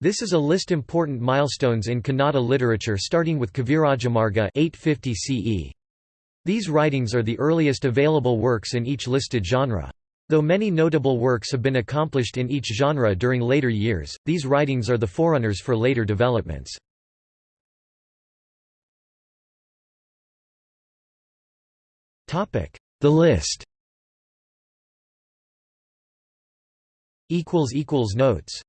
This is a list important milestones in Kannada literature starting with Kavirajamarga 850 CE. These writings are the earliest available works in each listed genre. Though many notable works have been accomplished in each genre during later years, these writings are the forerunners for later developments. The list Notes